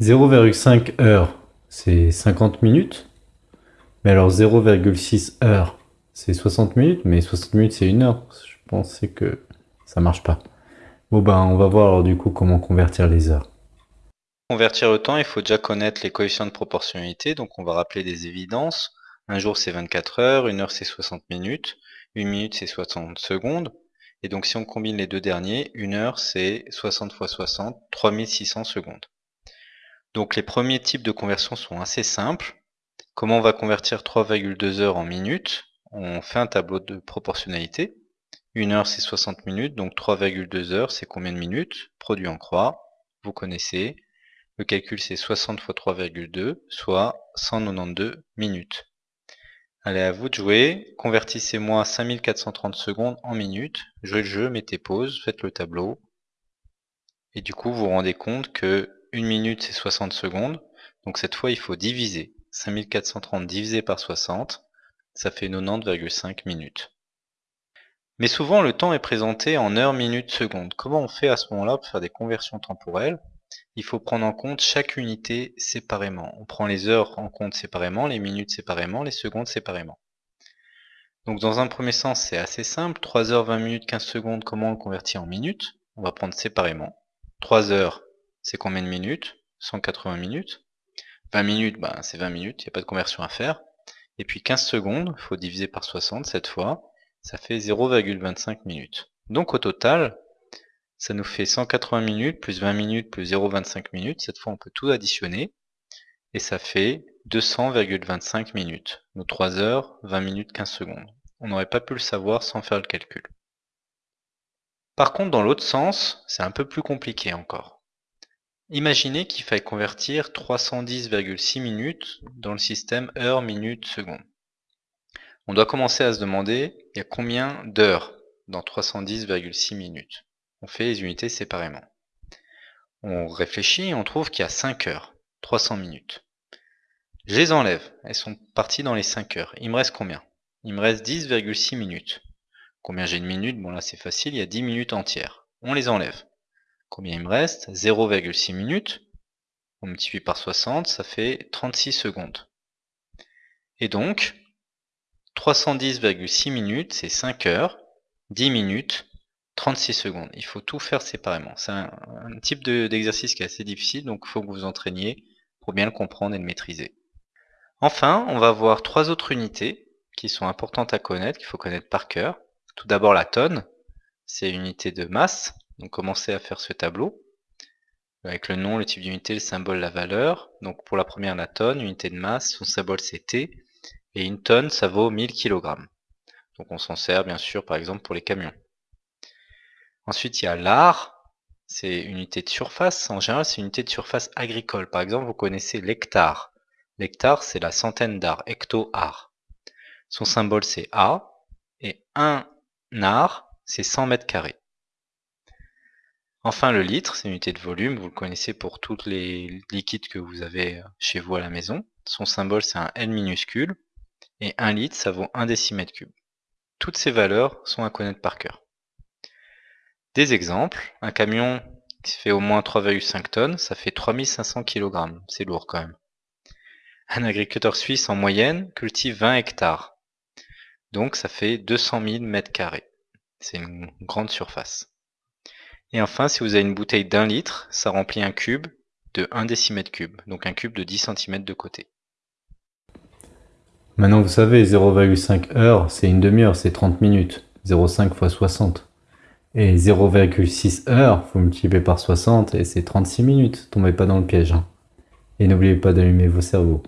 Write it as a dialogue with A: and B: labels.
A: 0,5 heures, c'est 50 minutes. Mais alors 0,6 heures, c'est 60 minutes. Mais 60 minutes, c'est une heure. Je pensais que ça marche pas. Bon ben, on va voir alors du coup comment convertir les heures.
B: Pour convertir le temps, il faut déjà connaître les coefficients de proportionnalité. Donc on va rappeler des évidences. Un jour, c'est 24 heures. Une heure, c'est 60 minutes. Une minute, c'est 60 secondes. Et donc si on combine les deux derniers, une heure, c'est 60 x 60, 3600 secondes. Donc les premiers types de conversion sont assez simples. Comment on va convertir 3,2 heures en minutes? On fait un tableau de proportionnalité. Une heure c'est 60 minutes, donc 3,2 heures c'est combien de minutes? Produit en croix, vous connaissez. Le calcul c'est 60 x 3,2, soit 192 minutes. Allez, à vous de jouer. Convertissez-moi 5430 secondes en minutes. Jouez le jeu, mettez pause, faites le tableau. Et du coup, vous vous rendez compte que une minute c'est 60 secondes. Donc cette fois il faut diviser. 5430 divisé par 60, ça fait 90,5 minutes. Mais souvent le temps est présenté en heures, minutes, secondes. Comment on fait à ce moment-là pour faire des conversions temporelles? Il faut prendre en compte chaque unité séparément. On prend les heures en compte séparément, les minutes séparément, les secondes séparément. Donc dans un premier sens, c'est assez simple. 3 heures, 20 minutes, 15 secondes, comment on le convertit en minutes? On va prendre séparément. 3 heures, c'est combien de minutes? 180 minutes. 20 minutes, bah, c'est 20 minutes, il n'y a pas de conversion à faire. Et puis 15 secondes, il faut diviser par 60 cette fois, ça fait 0,25 minutes. Donc au total, ça nous fait 180 minutes, plus 20 minutes, plus 0,25 minutes. Cette fois, on peut tout additionner. Et ça fait 200,25 minutes. Nos 3 heures, 20 minutes, 15 secondes. On n'aurait pas pu le savoir sans faire le calcul. Par contre, dans l'autre sens, c'est un peu plus compliqué encore. Imaginez qu'il faille convertir 310,6 minutes dans le système heure, minute, seconde. On doit commencer à se demander, il y a combien d'heures dans 310,6 minutes? On fait les unités séparément. On réfléchit et on trouve qu'il y a 5 heures, 300 minutes. Je les enlève, elles sont parties dans les 5 heures. Il me reste combien? Il me reste 10,6 minutes. Combien j'ai de minutes? Bon là c'est facile, il y a 10 minutes entières. On les enlève. Combien il me reste? 0,6 minutes. On multiplie par 60, ça fait 36 secondes. Et donc, 310,6 minutes, c'est 5 heures, 10 minutes, 36 secondes. Il faut tout faire séparément. C'est un, type d'exercice qui est assez difficile, donc il faut que vous vous entraîniez pour bien le comprendre et le maîtriser. Enfin, on va voir trois autres unités qui sont importantes à connaître, qu'il faut connaître par cœur. Tout d'abord la tonne, c'est l'unité de masse. Donc commencez à faire ce tableau avec le nom, le type d'unité, le symbole, la valeur. Donc pour la première, la tonne, unité de masse, son symbole c'est T. Et une tonne, ça vaut 1000 kg. Donc on s'en sert bien sûr par exemple pour les camions. Ensuite il y a l'art, c'est unité de surface. En général c'est unité de surface agricole. Par exemple vous connaissez l'hectare. L'hectare c'est la centaine d'art, hecto-art. Son symbole c'est A. Et un art c'est 100 mètres carrés. Enfin, le litre, c'est une unité de volume, vous le connaissez pour tous les liquides que vous avez chez vous à la maison. Son symbole, c'est un L minuscule, et 1 litre, ça vaut 1 décimètre cube. Toutes ces valeurs sont à connaître par cœur. Des exemples, un camion qui fait au moins 3,5 tonnes, ça fait 3500 kg, c'est lourd quand même. Un agriculteur suisse en moyenne cultive 20 hectares, donc ça fait 200 000 mètres carrés. C'est une grande surface. Et enfin, si vous avez une bouteille d'un litre, ça remplit un cube de 1 décimètre cube, donc un cube de 10 cm de côté.
A: Maintenant, vous savez, 0,5 heure, c'est une demi-heure, c'est 30 minutes. 0,5 x 60. Et 0,6 heures, faut multiplier par 60 et c'est 36 minutes. Tombez pas dans le piège. Hein. Et n'oubliez pas d'allumer vos cerveaux.